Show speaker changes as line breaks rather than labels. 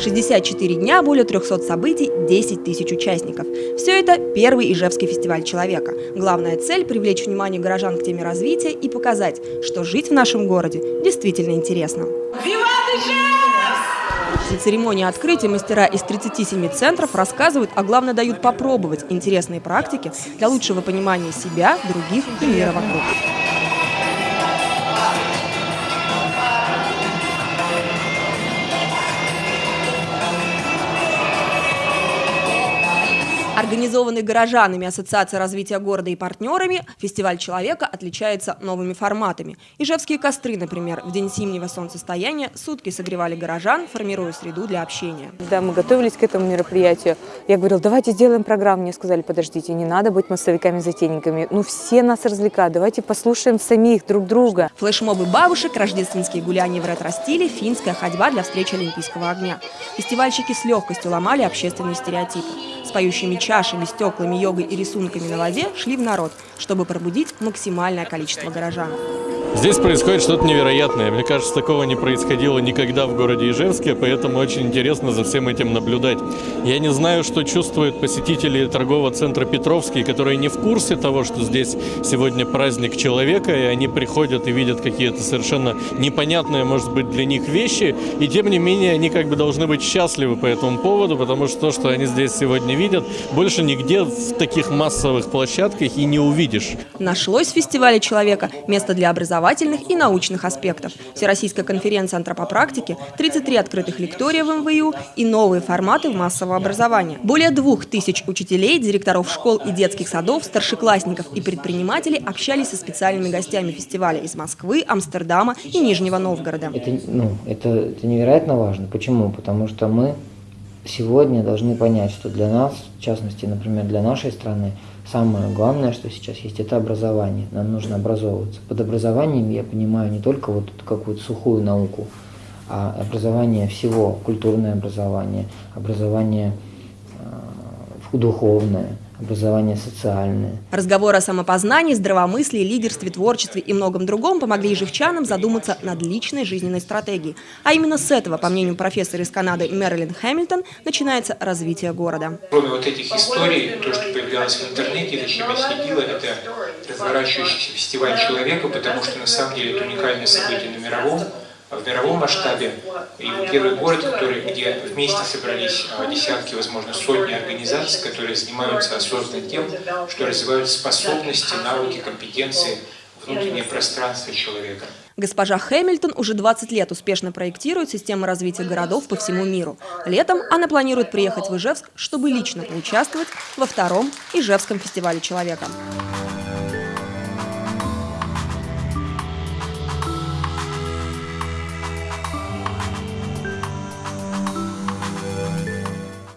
64 дня, более 300 событий, 10 тысяч участников. Все это первый Ижевский фестиваль человека. Главная цель – привлечь внимание горожан к теме развития и показать, что жить в нашем городе действительно интересно. На церемонии открытия мастера из 37 центров рассказывают, а главное дают попробовать интересные практики для лучшего понимания себя, других и мира вокруг. Организованный горожанами Ассоциация развития города и партнерами, фестиваль человека отличается новыми форматами. Ижевские костры, например, в день зимнего солнцестояния сутки согревали горожан, формируя среду для общения.
Когда мы готовились к этому мероприятию, я говорила, давайте сделаем программу. Мне сказали, подождите, не надо быть массовиками-затейниками. Ну, все нас развлекают, давайте послушаем самих друг друга.
Флешмобы бабушек, рождественские гуляния в ретро-стиле, финская ходьба для встречи Олимпийского огня. Фестивальщики с легкостью ломали общественные стереотипы. С поющими чашами, стеклами, йогой и рисунками на воде шли в народ, чтобы пробудить максимальное количество горожан.
Здесь происходит что-то невероятное. Мне кажется, такого не происходило никогда в городе Ижевске, поэтому очень интересно за всем этим наблюдать. Я не знаю, что чувствуют посетители торгового центра Петровский, которые не в курсе того, что здесь сегодня праздник человека, и они приходят и видят какие-то совершенно непонятные, может быть, для них вещи, и тем не менее они как бы должны быть счастливы по этому поводу, потому что то, что они здесь сегодня видят, больше нигде в таких массовых площадках и не увидишь.
Нашлось в фестивале человека место для образования образовательных и научных аспектов. Всероссийская конференция антропопрактики, 33 открытых лектория в МВУ и новые форматы массового образования. Более двух тысяч учителей, директоров школ и детских садов, старшеклассников и предпринимателей общались со специальными гостями фестиваля из Москвы, Амстердама и Нижнего Новгорода.
Это, ну, это, это невероятно важно. Почему? Потому что мы сегодня должны понять, что для нас, в частности, например, для нашей страны, самое главное, что сейчас есть, это образование. Нам нужно образовываться. Под образованием я понимаю не только вот какую-то сухую науку, а образование всего, культурное образование, образование э, духовное – образование социальное.
Разговоры о самопознании, здравомыслии, лидерстве, творчестве и многом другом помогли ежевчанам задуматься над личной жизненной стратегией. А именно с этого, по мнению профессора из Канады Мэрилин Хэмилтон, начинается развитие города.
Кроме вот этих историй, то, что появлялось в интернете, это чем я следила, это разворачивающийся фестиваль человека, потому что на самом деле это уникальное событие на мировом в мировом масштабе. И первый город, который, где вместе собрались а, десятки, возможно, сотни организаций, которые занимаются осознанно тем, что развивают способности, навыки, компетенции, внутреннее пространство человека.
Госпожа Хэмилтон уже 20 лет успешно проектирует систему развития городов по всему миру. Летом она планирует приехать в Ижевск, чтобы лично поучаствовать во втором Ижевском фестивале человека.